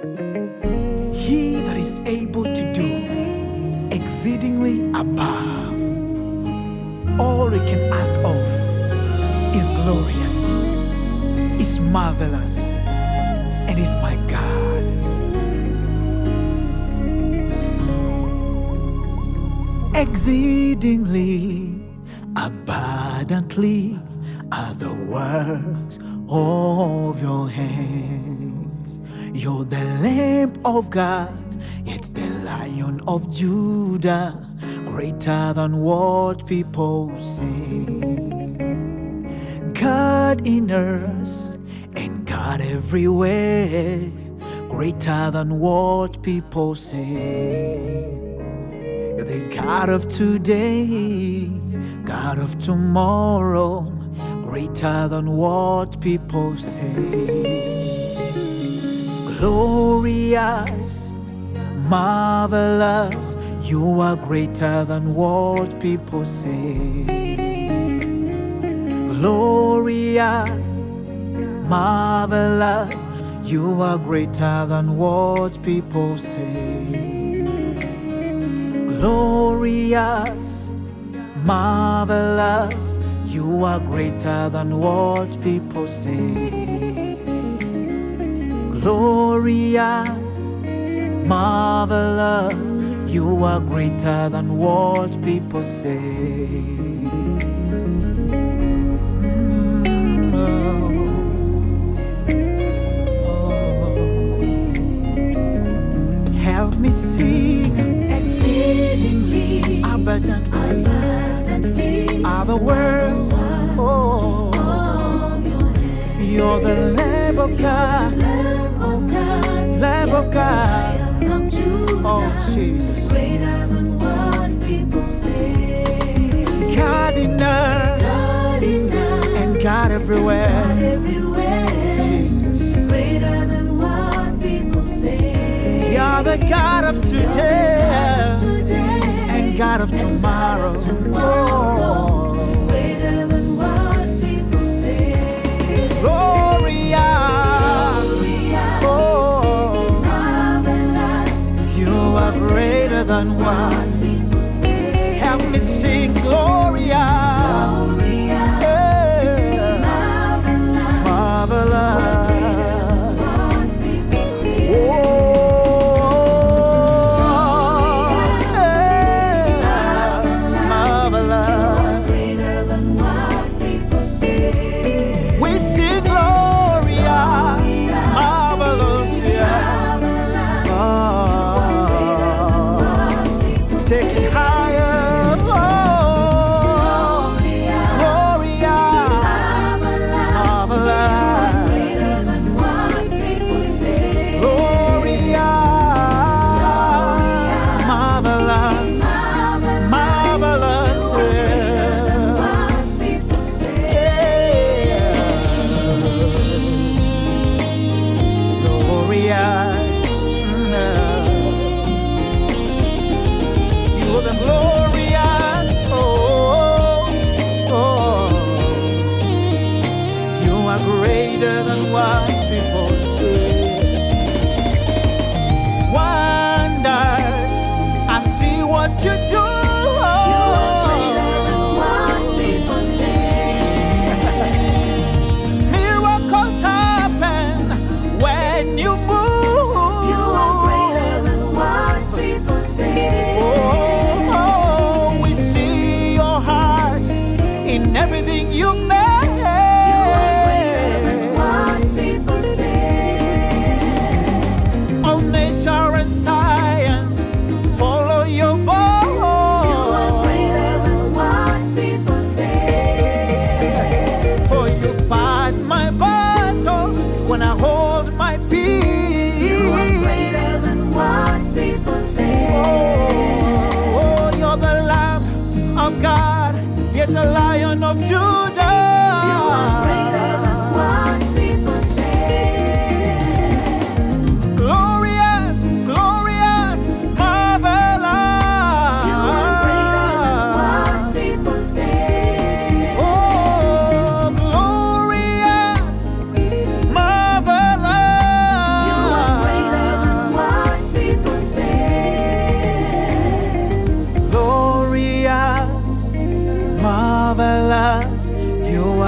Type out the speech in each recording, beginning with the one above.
He that is able to do exceedingly above all we can ask of is glorious, is marvelous, and is my God. Exceedingly abundantly are the works of your hands. You're the Lamb of God, yet the Lion of Judah, greater than what people say. God in us and God everywhere, greater than what people say. The God of today, God of tomorrow, greater than what people say. Glorious, marvelous, you are greater than what people say. Glorious, marvelous, you are greater than what people say glorious, marvelous. You are greater than what people say. Glorious, marvelous. You are greater than what people say. Help me sing exceedingly abundantly abundantly are the words. Oh, of your hand. you're the Lamb of God, Jesus. greater than what people say. God in us God and God everywhere. everywhere, Jesus. greater than what people say. You're the God of today Today and God of tomorrow. Oh, than say. Help me sing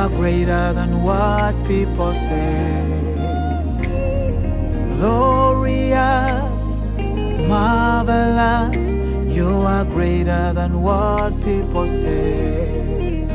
greater than what people say. Glorious, marvelous, you are greater than what people say.